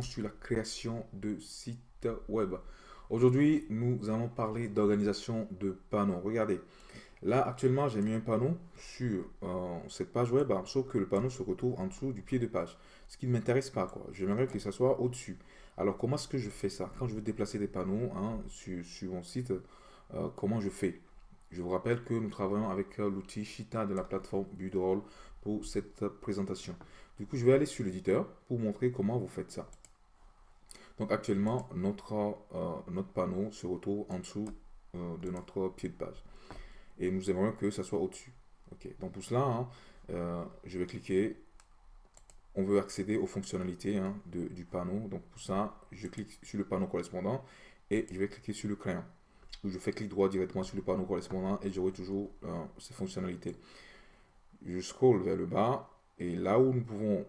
sur la création de sites web. Aujourd'hui, nous allons parler d'organisation de panneaux. Regardez, là actuellement, j'ai mis un panneau sur euh, cette page web, hein, sauf que le panneau se retrouve en dessous du pied de page. Ce qui ne m'intéresse pas, quoi. J'aimerais que ça soit au-dessus. Alors, comment est-ce que je fais ça? Quand je veux déplacer des panneaux hein, sur, sur, mon site, euh, comment je fais? Je vous rappelle que nous travaillons avec euh, l'outil Shita de la plateforme Budroll pour cette présentation. Du coup, je vais aller sur l'éditeur pour montrer comment vous faites ça. Donc actuellement, notre, euh, notre panneau se retrouve en dessous euh, de notre pied de page. Et nous aimerions que ça soit au-dessus. Donc pour cela, hein, euh, je vais cliquer. On veut accéder aux fonctionnalités hein, du panneau. Donc pour ça, je clique sur le panneau correspondant et je vais cliquer sur le crayon. je fais clic droit directement sur le panneau correspondant et j'aurai toujours ces fonctionnalités. Je scroll vers le bas et là où nous pouvons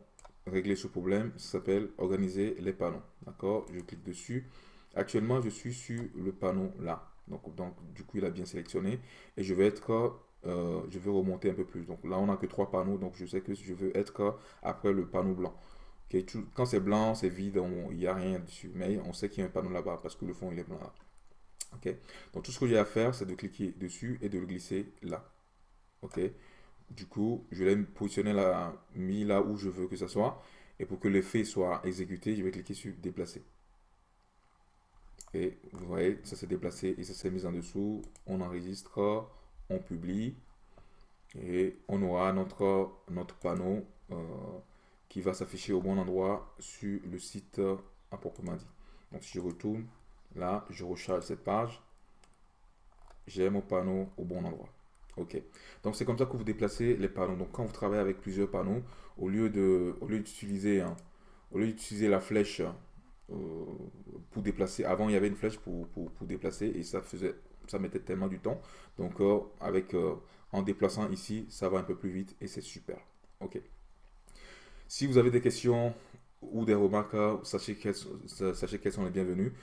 régler ce problème, s'appelle organiser les panneaux. D'accord? Je clique dessus. Actuellement, je suis sur le panneau là. Donc, donc du coup, il a bien sélectionné. Et je vais être, euh, je vais remonter un peu plus. Donc là, on n'a que trois panneaux. Donc je sais que je veux être après le panneau blanc. quand c'est blanc, c'est vide, il n'y a rien dessus. Mais on sait qu'il y a un panneau là-bas parce que le fond, il est blanc là. Ok? Donc tout ce que j'ai à faire, c'est de cliquer dessus et de le glisser là. Ok? Du coup, je l'ai positionné là, mis là où je veux que ça soit. Et pour que l'effet soit exécuté, je vais cliquer sur déplacer. Et vous voyez, ça s'est déplacé et ça s'est mis en dessous. On enregistre, on publie. Et on aura notre, notre panneau euh, qui va s'afficher au bon endroit sur le site à proprement dit. Donc si je retourne, là, je recharge cette page. J'ai mon panneau au bon endroit. Ok. Donc c'est comme ça que vous déplacez les panneaux. Donc quand vous travaillez avec plusieurs panneaux, au lieu de, au lieu d'utiliser, hein, au lieu d'utiliser la flèche euh, pour déplacer, avant il y avait une flèche pour, pour, déplacer et ça faisait, ça mettait tellement du temps. Donc euh, avec, euh, en déplaçant ici, ça va un peu plus vite et c'est super. Ok. Si vous avez des questions ou des remarques, sachez qu'elles sachez qu'elles sont les bienvenues.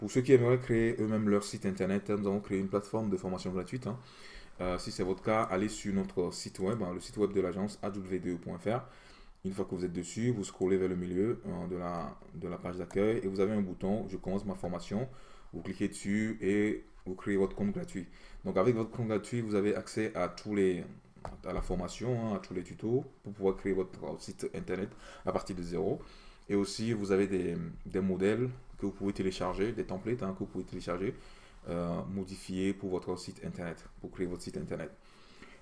Pour ceux qui aimeraient créer eux-mêmes leur site internet, nous avons créé une plateforme de formation gratuite. Hein. Euh, si c'est votre cas, allez sur notre site web, hein, le site web de l'agence aw2.fr. Une fois que vous êtes dessus, vous scrollez vers le milieu euh, de, la, page d'accueil et vous avez un bouton « Je commence ma formation ». Vous cliquez dessus et vous créez votre compte gratuit. Donc avec votre compte gratuit, vous avez accès à tous les à la formation, hein, à tous les tutos pour pouvoir créer votre site internet à partir de zéro. Et aussi, vous avez des modèles que vous pouvez télécharger, des templates hein, que vous pouvez télécharger euh, modifier pour votre site internet, pour créer votre site internet.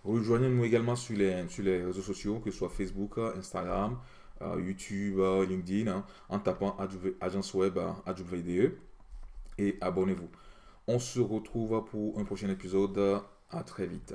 Rejoignez-nous également sur les, sur les réseaux sociaux, que ce soit Facebook, Instagram, euh, YouTube, euh, LinkedIn, hein, en tapant agence web AWDE et abonnez-vous. On se retrouve pour un prochain épisode. À très vite.